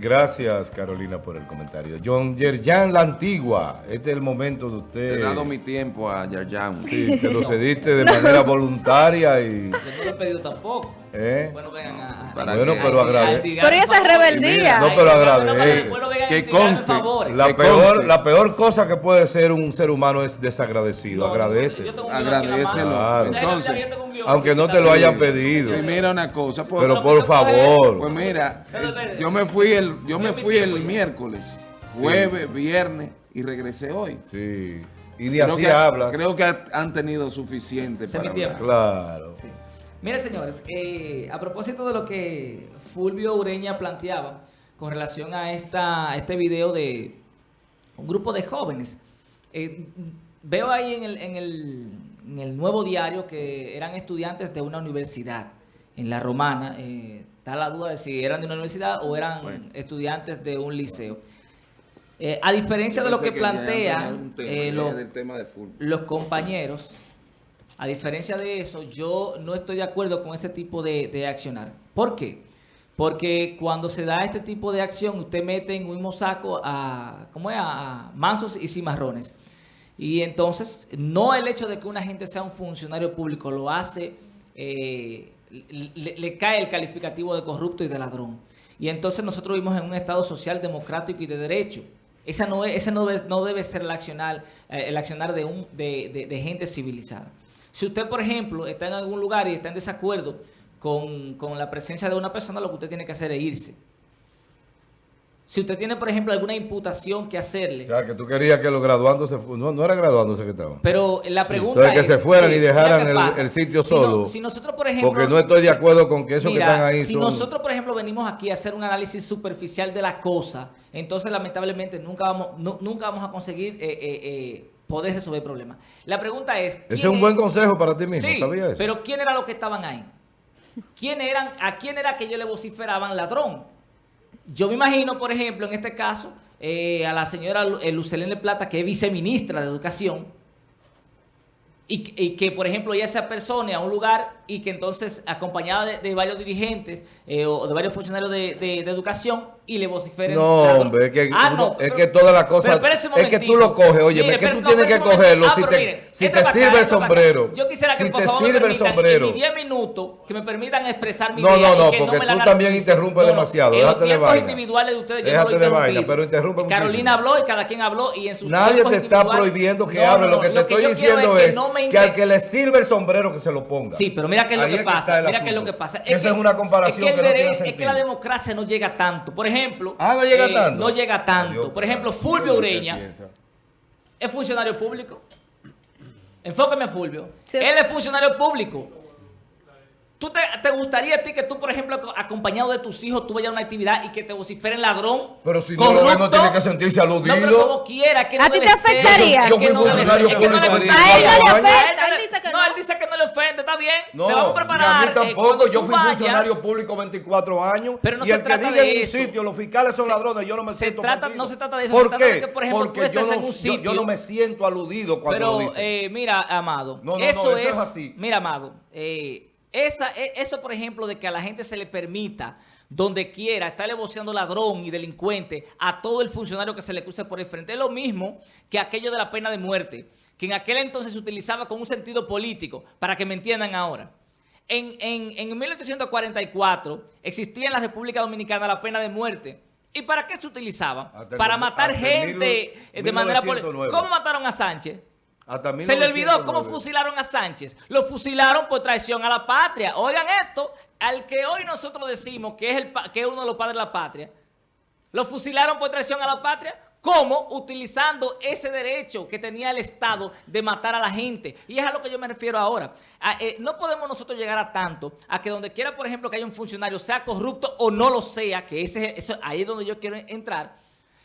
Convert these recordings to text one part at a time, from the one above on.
Gracias, Carolina, por el comentario. John Yerjan La Antigua, este es el momento de usted. He dado mi tiempo a Yerjan. Sí, se lo cediste de manera voluntaria y... Yo no lo he pedido tampoco. ¿Eh? Bueno, vengan a... Para Bueno, que- pero agrade. Pero ¿y esa rebeldía? No, pero agradece. Que conste. La peor, la peor cosa que puede ser un ser humano es desagradecido. Agradece. Agradécelo. Claro. Entonces, Aunque no te lo hayan pedido. Sí, mira una cosa. por- Pero por favor. Pues mira, eh, yo me fui el, yo me fui el miércoles, Sí. jueves, viernes y regresé hoy. Sí. Y ni Creo así que, hablas. Creo que han tenido suficiente es para mi hablar. Claro. Sí. Mire, señores, eh, a propósito de lo que Fulvio Ureña planteaba con relación a, esta, a este video de un grupo de jóvenes, eh, veo ahí en el, en, el, en el nuevo diario que eran estudiantes de una universidad en La Romana. eh, está la duda de si eran de una universidad o eran Bueno. estudiantes de un liceo. Eh, a diferencia de lo que ya plantean tema, eh, los compañeros, a diferencia de eso, yo no estoy de acuerdo con ese tipo de, de accionar. ¿Por qué? Porque cuando se da este tipo de acción, usted mete en un mismo saco a, ¿cómo es? a mansos y cimarrones. Y entonces, no el hecho de que una gente sea un funcionario público lo hace, eh, le, cae el calificativo de corrupto y de ladrón. Y entonces nosotros vivimos en un Estado social, democrático y de derecho. Esa no es, ese no debe, ser el accionar, eh, el accionar de, un, de- de gente civilizada. Si usted, por ejemplo, está en algún lugar y está en desacuerdo con, con la presencia de una persona, lo que usted tiene que hacer es irse. Si usted tiene, por ejemplo, alguna imputación que hacerle, O sea, que tú querías que los graduandos se no, no era graduándose que estaban. pero la pregunta Entonces, que es... se fueran y mira dejaran el- sitio Si no- solo. Si, nosotros, por ejemplo... Porque no estoy de acuerdo con que esos que Mira, están ahí si son- nosotros, por ejemplo, venimos aquí a hacer un análisis superficial de la cosa, entonces lamentablemente nunca vamos, nu- nunca vamos a conseguir eh, eh, eh, poder resolver problemas. La pregunta es... Ese ¿quién es un buen consejo para ti mismo, Sí, ¿sabías eso? pero ¿quién era los que estaban ahí? ¿Quién eran, ¿A quién era que ellos le vociferaban ladrón? Yo me imagino, por ejemplo, en este caso, eh, a la señora eh, Lucelene Plata, que es viceministra de Educación, y, que- y que, por ejemplo, ella se persone a un lugar y que entonces, acompañada de, de varios dirigentes eh, o de varios funcionarios de, de- de educación, y le vociferen. No, hombre, es que, Ah, no, es pero- que todas las cosas, es que tú lo coges, oye, Mire, es que tú no, tienes que cogerlo, Ah, si te, mire, si te sirve el sombrero, Yo quisiera que si por te favor me sirve el permitan sombrero. en mis 10 minutos que me permitan expresar mi No, idea no, no, que porque me la tú también interrumpes demasiado, déjate de vaina. individuales de ustedes yo Déjate no lo he de vaina, interrumpido. pero interrumpe Carolina habló y cada quien habló y en sus Nadie te está prohibiendo que No, hable, no, lo no, que te estoy diciendo es no me que al que le sirve el sombrero que se lo ponga. Sí, pero mira qué es lo que que pasa. Mira qué es lo que pasa. Esa es una comparación es que, el que no tiene derecho- es que sentido. la democracia no llega tanto. Por ejemplo, Ah, no llega eh, tanto. No llega tanto. Adiós, Por ejemplo. Fulvio ¿Qué Ureña es funcionario público. Enfóqueme a Fulvio. Sí. Él es funcionario público. ¿Tú te, te gustaría a ti que tú, por ejemplo, ac- acompañado de tus hijos, tú vayas a una actividad y que te vociferen ladrón? Pero si no lo no corrupto? tiene que sentirse aludido. No, pero como quiera. Que no ¿A ti te afectaría? Yo fui no funcionario ser. Es que no le público gusta. A él no le afecta, él dice que no. no. él dice que no le ofende, está bien. No, te vamos a ni preparar. a mí eh, tampoco. cuando yo fui vayas, funcionario público 24 años. Pero no y se el que trata diga de en un eso. sitio, los fiscales son Se- ladrones, yo no me se siento trata- no se trata de eso, ¿Por se trata qué? de que, por ejemplo, Porque tú yo estés no, en un yo- yo, sitio- no me siento aludido cuando lo Pero, dicen. eh, mira, Amado, No, no, no, eso, es, es así. mira, Amado, eh, esa, e- eso, por ejemplo, de que a la gente se le permita, donde quiera, estarle voceando ladrón y delincuente a todo el funcionario que se le cruce por el frente, es lo mismo que aquello de la pena de muerte, que en aquel entonces se utilizaba con un sentido político, para que me entiendan ahora. En, en, en 1844 existía en la República Dominicana la pena de muerte. ¿Y para qué se utilizaba? Hasta Para matar gente mil- eh, de manera política. 1909. ¿Cómo mataron a Sánchez? Hasta Se le olvidó cómo 1909. fusilaron a Sánchez. Lo fusilaron por traición a la patria. Oigan esto, al que hoy nosotros decimos que es, el, pa- que es uno de los padres de la patria, lo fusilaron por traición a la patria. ¿Cómo? Utilizando ese derecho que tenía el Estado de matar a la gente. Y es a lo que yo me refiero ahora. A, eh, no podemos nosotros llegar a tanto a que donde quiera, por ejemplo, que haya un funcionario, sea corrupto o no lo sea, que ese, eso, ahí es donde yo quiero entrar,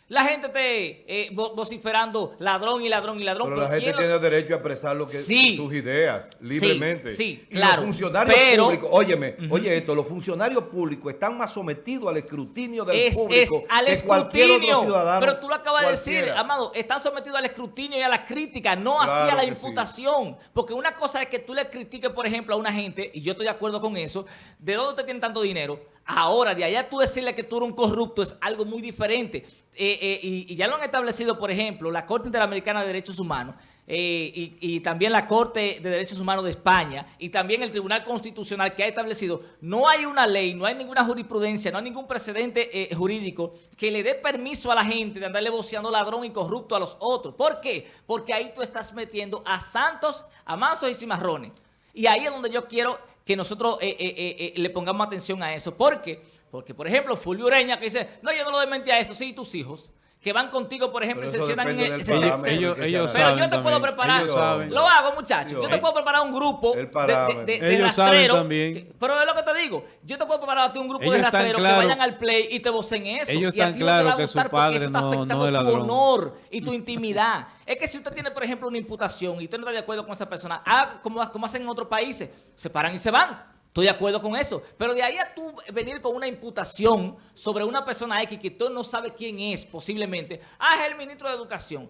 La gente esté eh, vo- vociferando ladrón y ladrón y ladrón. Pero la gente ¿quién lo- tiene derecho a expresar lo que Sí. sus ideas libremente. sí, y claro. los funcionarios Pero- públicos, óyeme, oye esto, los funcionarios públicos están más sometidos al escrutinio del es, es público al que cualquier escrutinio. otro ciudadano. Pero tú lo acabas de decir. Amado, están sometidos al escrutinio y a la crítica, no Claro así a la sí. imputación. Porque una cosa es que tú le critiques, por ejemplo, a una gente, y yo estoy de acuerdo con eso, ¿de dónde te tienen tanto dinero? Ahora, de allá tú decirle que tú eres un corrupto es algo muy diferente. Eh, eh, y, ya lo han establecido, por ejemplo, la Corte Interamericana de Derechos Humanos, eh, y, y también la Corte de Derechos Humanos de España y también el Tribunal Constitucional que ha establecido, no hay una ley, no hay ninguna jurisprudencia, no hay ningún precedente jurídico que le dé permiso a la gente de andarle voceando ladrón y corrupto a los otros. ¿Por qué? Porque ahí tú estás metiendo a santos, a mansos y cimarrones. Y ahí es donde yo quiero que nosotros eh, eh, eh, eh, le pongamos atención a eso. ¿Por qué? Porque, por ejemplo, Fulvio Ureña que dice, no, yo no lo desmentí a eso, sí, tus hijos, que van contigo, por ejemplo, y se eso sientan en el... ellos- ellos haga. pero saben yo te puedo también, preparar, ellos saben. lo hago muchachos, yo te Ellos- puedo preparar un grupo El de, de- Ellos saben también. que- pero es lo que te digo, yo te puedo preparar a ti un grupo Ellos de están rastreros que vayan al play y te vocen eso. Ellos y a están ti no te va a claros que su gustar porque padre eso está no- no afectando es tu honor y tu intimidad. es que si usted tiene, por ejemplo, una imputación y usted no está de acuerdo con esa persona, haga como, como hacen en otros países, se paran y se van. Estoy de acuerdo con eso. Pero de ahí a tú venir con una imputación sobre una persona X que tú no sabes quién es, posiblemente. Ah, es el ministro de Educación.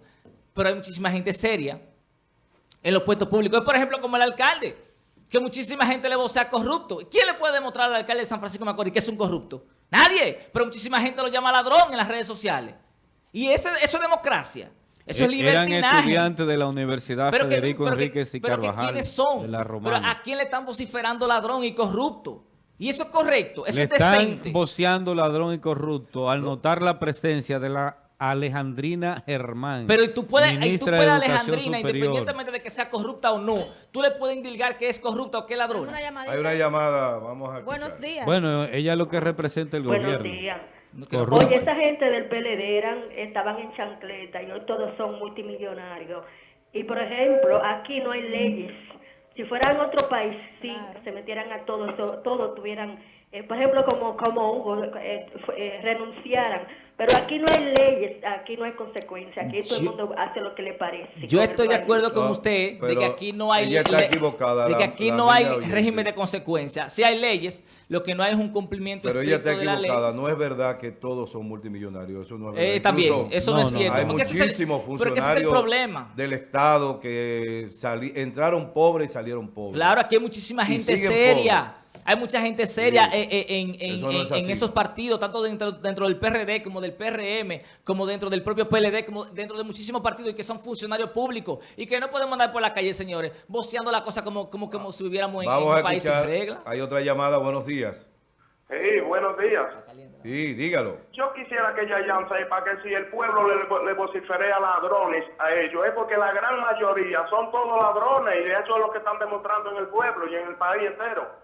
Pero hay muchísima gente seria en los puestos públicos. Es, por ejemplo, como el alcalde, que muchísima gente le vocea corrupto. ¿Quién le puede demostrar al alcalde de San Francisco de Macorís que es un corrupto? Nadie. Pero muchísima gente lo llama ladrón en las redes sociales. Y eso es democracia. Eso es Eh, Eran estudiantes de la Universidad Pero que- Federico pero que- Enríquez y pero que Carvajal ¿quiénes son? de la Pero Romana. ¿a quién le están vociferando ladrón y corrupto? Y eso es correcto, eso Le es están decente. voceando ladrón y corrupto al notar la presencia de la Alejandrina Germán. Pero tú puedes, y tú ministra puedes de a Educación Alejandrina, Superior. independientemente de que sea corrupta o no, tú le puedes indilgar que es corrupta o que es ladrona. Una llamadita. Hay una llamada, vamos a Buenos escuchar. días. Bueno, ella lo que representa el Buenos gobierno. días. No. Oye, esa gente del PLD eran, estaban en chancleta y hoy todos son multimillonarios. Y por ejemplo, aquí no hay leyes. Si fuera en otro país, sí, Claro. se metieran a todos, to- todos tuvieran, eh, por ejemplo, como, como Hugo, eh, eh, renunciaran. Pero aquí no hay leyes, aquí no hay consecuencias, aquí todo el mundo hace lo que le parece. Yo estoy de acuerdo con No, usted de que aquí no hay ella está le- equivocada, de que aquí la no hay oyente. régimen de consecuencias. Sí hay leyes, lo que no hay es un cumplimiento Pero ella estricto está de la ley. equivocada. No es verdad que todos son multimillonarios. Eso no es verdad. Eh, también, Incluso eso no, No, es cierto. Hay muchísimos es el funcionarios del Estado que sali- entraron pobres y salieron pobres. Claro, aquí hay muchísima gente seria. Hay mucha gente seria Sí. eh, eh, en, en- Eso no es en- en así. esos partidos, tanto dentro, dentro del PRD como del PRM, como dentro del propio PLD, como dentro de muchísimos partidos y que son funcionarios públicos y que no podemos andar por la calle, señores, voceando la cosa como, como, como si viviéramos en, un a país sin reglas. Hay otra llamada. Buenos días. Sí, buenos días. Sí, dígalo. Yo quisiera que Yayan sepa que si el pueblo le, le vociferea ladrones a ellos, es porque la gran mayoría son todos ladrones y eso es lo que están demostrando en el pueblo y en el país entero.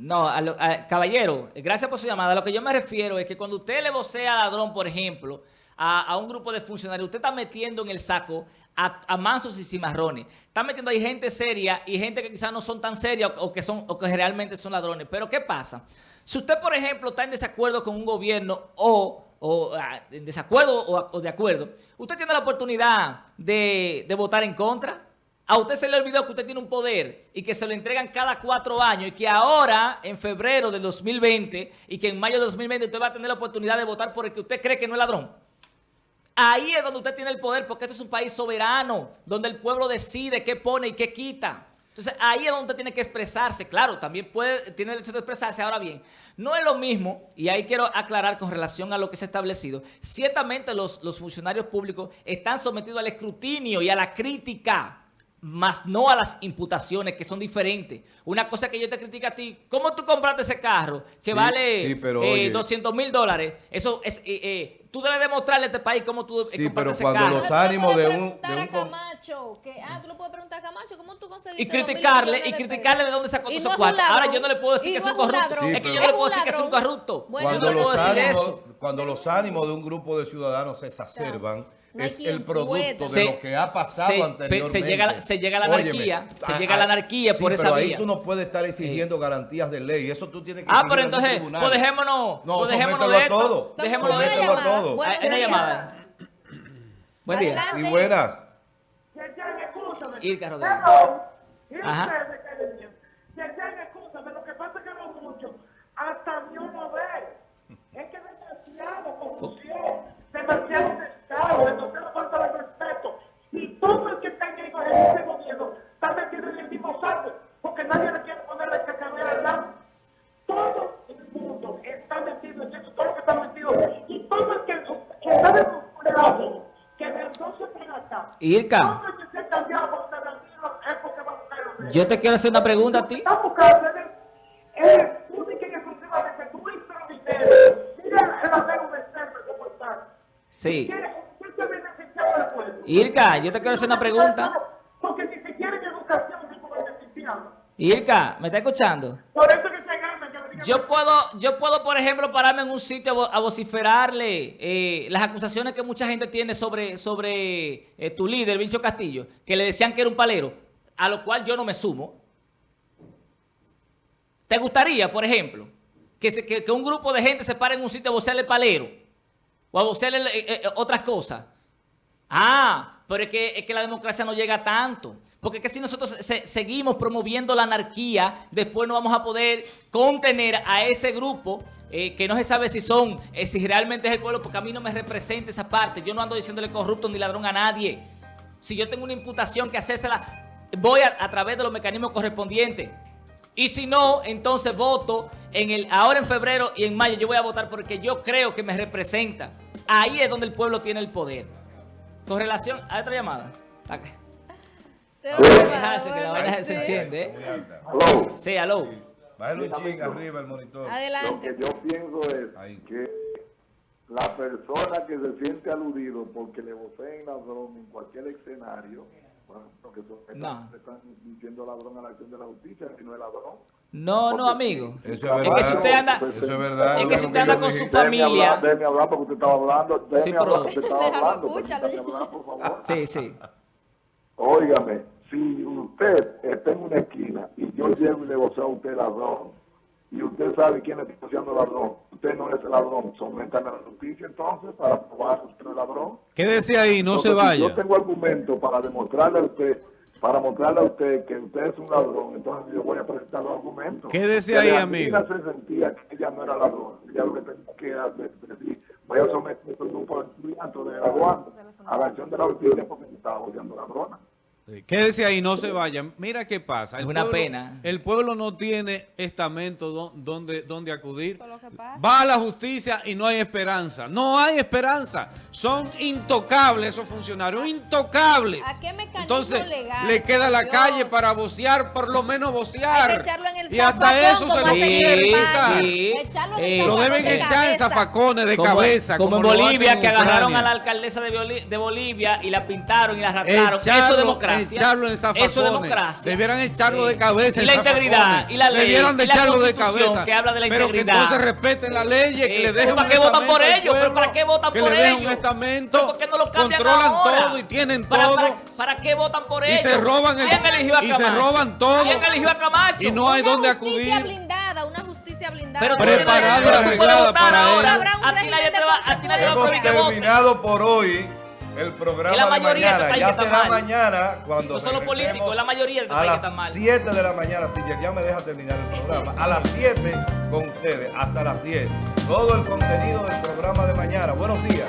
No, a lo- a- caballero, gracias por su llamada. A lo que yo me refiero es que cuando usted le vocea ladrón, por ejemplo, a, a un grupo de funcionarios, usted está metiendo en el saco a, a mansos y cimarrones. Está metiendo ahí gente seria y gente que quizás no son tan serias o, que son o que realmente son ladrones. Pero ¿qué pasa? Si usted, por ejemplo, está en desacuerdo con un gobierno o, o, ah, en desacuerdo o, o de acuerdo, usted tiene la oportunidad de, de votar en contra. A usted se le olvidó que usted tiene un poder y que se lo entregan cada cuatro años y que ahora, en febrero del 2020 y que en mayo de 2020 usted va a tener la oportunidad de votar por el que usted cree que no es ladrón. Ahí es donde usted tiene el poder porque esto es un país soberano, donde el pueblo decide qué pone y qué quita. Entonces ahí es donde tiene que expresarse. Claro, también puede, tiene el derecho de expresarse. Ahora bien, no es lo mismo, y ahí quiero aclarar con relación a lo que se ha establecido. Ciertamente los funcionarios públicos están sometidos al escrutinio y a la crítica más no a las imputaciones que son diferentes. Una cosa que yo te critico a ti, ¿cómo tú compraste ese carro que Sí, vale sí, pero eh, oye. 200 mil dólares? Eso es, eh, eh, tú debes demostrarle a este país cómo tú Sí, pero ese cuando carro. los ánimos de un- de un a Camacho, que, ah, tú le puedes preguntar a Camacho, ¿cómo tú conseguiste y criticarle, y de criticarle de dónde sacó esos cuartos. Ahora yo no le puedo decir que es un corrupto. es que yo no le puedo decir que es un corrupto. Bueno, Cuando los, puedo decir ánimos, cuando los ánimos de un grupo de ciudadanos se exacerban, No es el producto de Se- lo que ha pasado se- anteriormente. se llega a- se llega a la Óyeme, anarquía, se llega a la anarquía sí, por esa pero ahí vía. tú no puedes estar exigiendo garantías de ley. Eso tú tienes que Ah, pero entonces, pues dejémonos, No, pues dejémonos de esto. todo. Dejémoslo de esto todo. Bueno, Hay una llamada. Buen día. Y buenas. Irka Rodríguez. Ajá. Lo que pasa es que no mucho. Hasta derechos. yo te quiero hacer una pregunta a ti. Sí. Irka, yo te quiero hacer una pregunta. Porque educación. Irka, ¿me está escuchando? Por eso que se gana que le digan- Yo puedo, yo puedo, por ejemplo, pararme en un sitio a vo- a vociferarle eh, las acusaciones que mucha gente tiene sobre, sobre eh, tu líder, Vincho Castillo, que le decían que era un palero, a lo cual yo no me sumo. ¿Te gustaría, por ejemplo, que, se- que, que un grupo de gente se pare en un sitio a vocearle palero? O a vocearle eh, eh, otras cosas. Ah, pero es que, es que la democracia no llega tanto. Porque que si nosotros se- seguimos promoviendo la anarquía, después no vamos a poder contener a ese grupo eh, que no se sabe si son, eh, si realmente es el pueblo, porque a mí no me representa esa parte. Yo no ando diciéndole corrupto ni ladrón a nadie. Si yo tengo una imputación que hacérsela, voy a, a través de los mecanismos correspondientes. Y si no, entonces voto en el ahora en febrero y en mayo. Yo voy a votar porque yo creo que me representa. Ahí es donde el pueblo tiene el poder. Con relación a otra llamada. Pa' Dejarse que la bueno, vaina se sí. enciende, ¿eh? Aló. Sí, aló. Bájale un ching arriba el monitor. Lo que Adelante. yo pienso es Ahí. que la persona que se siente aludido porque le voceen ladrón en cualquier escenario, bueno, porque son, No. están, diciendo ladrón a la acción de la justicia, si no es ladrón. No, no, amigo. Eso es Es verdad. que si usted anda, Eso es verdad. es que si usted anda con su Déjeme familia. hablar, déjeme hablar porque usted estaba hablando, déjeme Sí, hablar porque usted estaba hablando. hablar, por favor. Sí, sí. Óigame, voceo a usted ladrón, y usted sabe quién está voceando ladrón, usted no es el ladrón, sométame a la justicia entonces para probar que usted es ladrón. Quédese ahí, no se Entonces, si vaya. yo tengo argumentos para demostrarle a usted, para mostrarle a usted que usted es un ladrón, entonces yo voy a presentar los argumentos. Quédese Que ahí, amigo. se sentía que ella no era ladrón. Ella lo que tenía que hacer es decir, voy a someter a un grupo de estudiantes de graduandos a la acción de la justicia porque me estaba voceando ladrona. Sí, Quédese ahí, no se vaya. Mira qué pasa. Es una pueblo- pena. El pueblo no tiene estamento do- donde, donde acudir. Va a la justicia y no hay esperanza. No hay esperanza. Son intocables esos funcionarios, intocables. ¿A qué mecanismo Entonces legal, le queda la Dios? calle para vocear, por lo menos vocear. Hay que echarlo en el y hasta eso se lo en quitar. Sí. Echarlo en Eh, Lo deben de echar en cabeza. zafacones de Como, cabeza. como en Bolivia, en que agarraron a la alcaldesa de, Boli- de Bolivia y la pintaron y la arrastraron. Eso es Echarlo, echarlo en Eso es zafacones. democracia. Debieran echarlo Sí. de cabeza. Y la integridad, zafacones. y la ley, Debieran de y echarlo de cabeza. que habla de la Pero que integridad. entonces respeten la ley, que Eh, le dejen ¿para un qué votan por ellos? ¿Pero para qué votan que por le dejen ellos? un estamento, ¿Pero por qué no lo cambian controlan ahora? todo y tienen ¿Para, todo. Para, para qué votan por Y ellos? se roban el- ¿Quién eligió a y se roban todo. ¿Quién eligió a Camacho? Y no hay Una dónde justicia acudir. blindada, una justicia blindada. Pero tú Preparada y arreglada para ello. Nadie te va, a Hemos que terminado por hoy el programa la de mayoría de mañana. Ya será mal. mañana cuando No son los regresemos políticos, es la mayoría de a país que las está mal. 7 de la mañana. Si ya me deja terminar el programa. A las 7 con ustedes hasta las 10. Todo el contenido del programa de mañana. Buenos días.